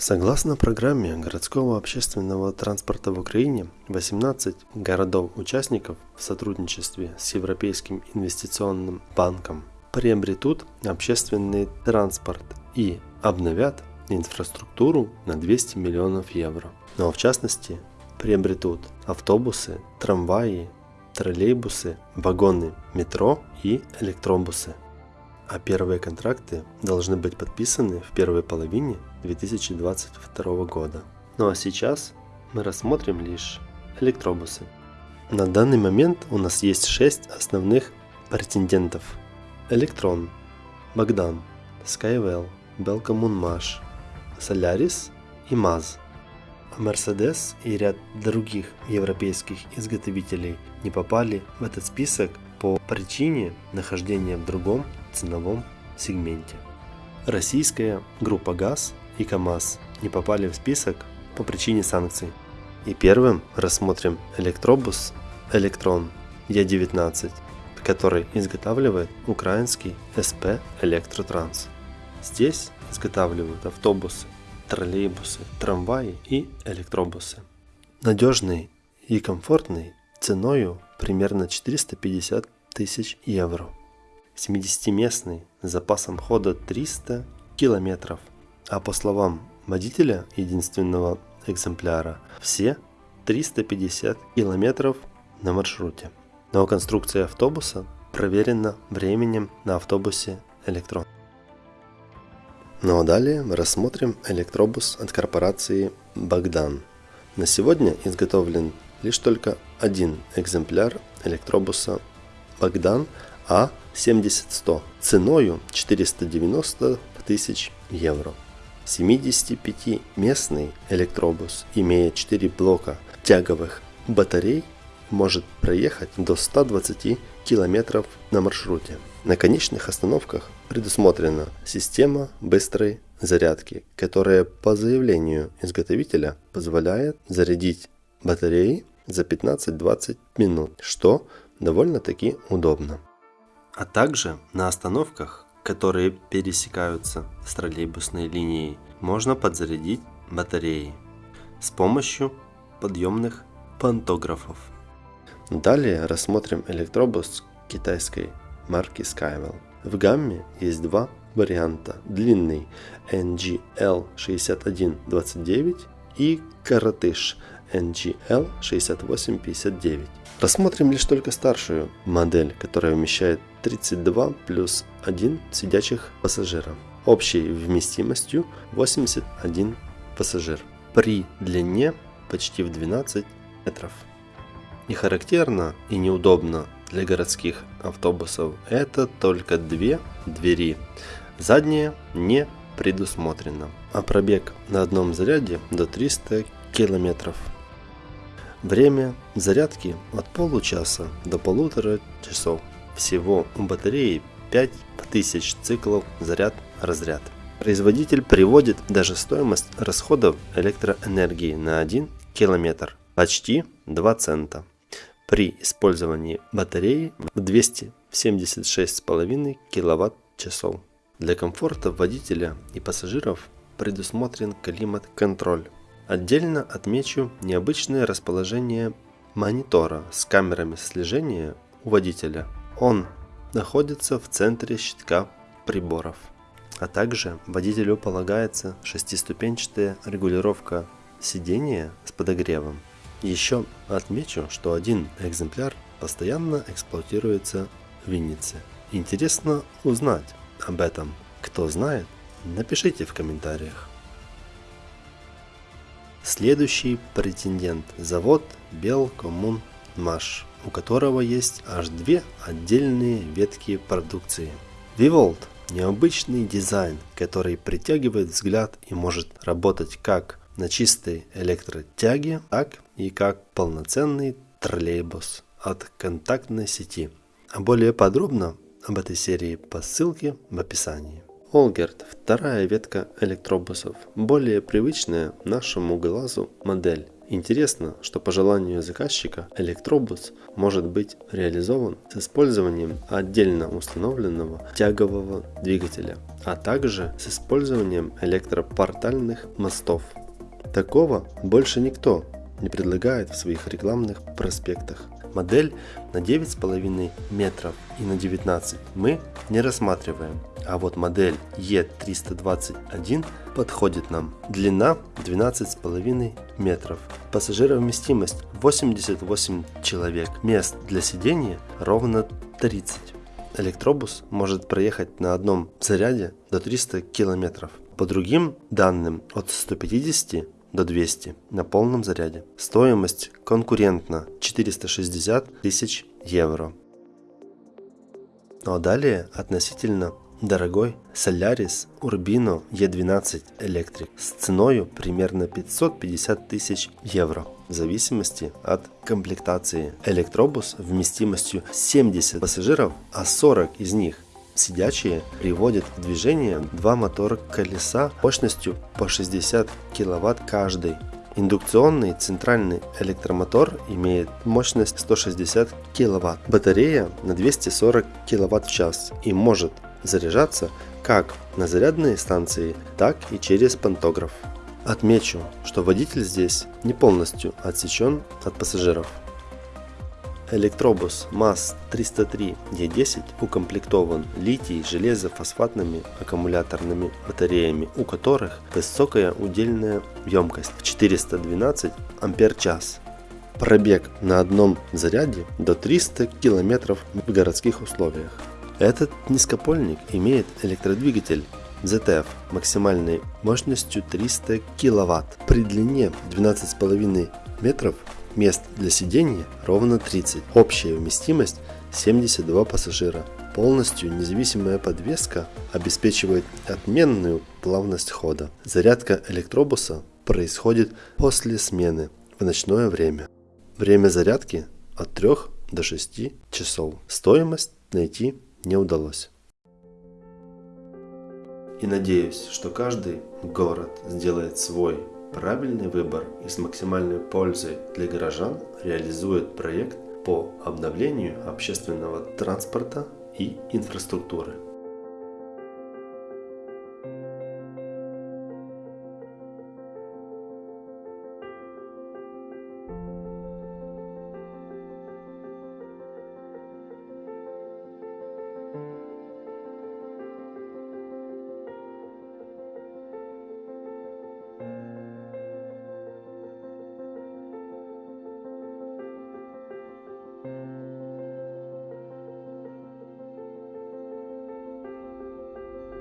Согласно программе городского общественного транспорта в Украине, 18 городов-участников в сотрудничестве с Европейским инвестиционным банком приобретут общественный транспорт и обновят инфраструктуру на 200 миллионов евро. Но в частности приобретут автобусы, трамваи, троллейбусы, вагоны метро и электробусы а первые контракты должны быть подписаны в первой половине 2022 года. Ну а сейчас мы рассмотрим лишь электробусы. На данный момент у нас есть 6 основных претендентов. Электрон, Богдан, Skywell, Belcommunmash, Solaris и MAZ. А Mercedes и ряд других европейских изготовителей не попали в этот список по причине нахождения в другом ценовом сегменте. Российская группа ГАЗ и КАМАЗ не попали в список по причине санкций. И первым рассмотрим электробус Электрон Е19, который изготавливает украинский СП Электротранс. Здесь изготавливают автобусы, троллейбусы, трамваи и электробусы. Надежный и комфортный ценою примерно 450 тысяч евро. 70-местный с запасом хода 300 километров. А по словам водителя единственного экземпляра, все 350 километров на маршруте. Но конструкция автобуса проверена временем на автобусе Электрон. Ну а далее рассмотрим электробус от корпорации Богдан. На сегодня изготовлен лишь только один экземпляр электробуса Богдан А70100 ценою 490 тысяч евро. 75-местный электробус, имея 4 блока тяговых батарей, может проехать до 120 км на маршруте. На конечных остановках предусмотрена система быстрой зарядки, которая по заявлению изготовителя позволяет зарядить батареи за 15-20 минут, что довольно-таки удобно. А также на остановках, которые пересекаются с троллейбусной линией, можно подзарядить батареи с помощью подъемных пантографов. Далее рассмотрим электробус китайской марки Skywell. В гамме есть два варианта. Длинный NGL6129 и коротыш NGL 6859. Рассмотрим лишь только старшую модель, которая вмещает 32 плюс 1 сидячих пассажира, общей вместимостью 81 пассажир, при длине почти в 12 метров. Не характерно и неудобно для городских автобусов это только две двери. Задняя не предусмотрена, а пробег на одном заряде до 300 километров. Время зарядки от получаса до полутора часов. Всего у батареи 5000 циклов заряд-разряд. Производитель приводит даже стоимость расходов электроэнергии на 1 километр почти 2 цента при использовании батареи в 276,5 киловатт-часов. Для комфорта водителя и пассажиров предусмотрен климат-контроль. Отдельно отмечу необычное расположение монитора с камерами слежения у водителя. Он находится в центре щитка приборов. А также водителю полагается шестиступенчатая регулировка сидения с подогревом. Еще отмечу, что один экземпляр постоянно эксплуатируется в Виннице. Интересно узнать об этом. Кто знает, напишите в комментариях. Следующий претендент – завод Белкоммунмаш, у которого есть аж две отдельные ветки продукции. Vivolt – необычный дизайн, который притягивает взгляд и может работать как на чистой электротяге, так и как полноценный троллейбус от контактной сети. А более подробно об этой серии по ссылке в описании. Олгерт – вторая ветка электробусов, более привычная нашему глазу модель, Интересно, что по желанию заказчика электробус может быть реализован с использованием отдельно установленного тягового двигателя, а также с использованием электропортальных мостов. Такого больше никто не предлагает в своих рекламных проспектах. Модель на 9,5 метров и на 19 мы не рассматриваем, а вот модель E321 подходит нам. Длина 12,5 метров, пассажировместимость 88 человек, мест для сидения ровно 30. Электробус может проехать на одном заряде до 300 километров. По другим данным от 150 до 200 на полном заряде. Стоимость конкурентна 460 тысяч евро. Ну а далее относительно дорогой Solaris Urbino E12 Electric с ценой примерно 550 тысяч евро в зависимости от комплектации. Электробус вместимостью 70 пассажиров, а 40 из них сидячие приводит в движение два мотора колеса мощностью по 60 кВт каждый. Индукционный центральный электромотор имеет мощность 160 кВт, батарея на 240 кВт в час и может заряжаться как на зарядные станции, так и через пантограф. Отмечу, что водитель здесь не полностью отсечен от пассажиров. Электробус МАЗ-303Е10 укомплектован литий-железофосфатными аккумуляторными батареями, у которых высокая удельная емкость 412 Ампер-час. Пробег на одном заряде до 300 км в городских условиях. Этот низкопольник имеет электродвигатель ZF максимальной мощностью 300 кВт при длине 12,5 метров Мест для сидения ровно 30. Общая вместимость 72 пассажира. Полностью независимая подвеска обеспечивает отменную плавность хода. Зарядка электробуса происходит после смены в ночное время. Время зарядки от 3 до 6 часов. Стоимость найти не удалось. И надеюсь, что каждый город сделает свой Правильный выбор и с максимальной пользой для горожан реализует проект по обновлению общественного транспорта и инфраструктуры.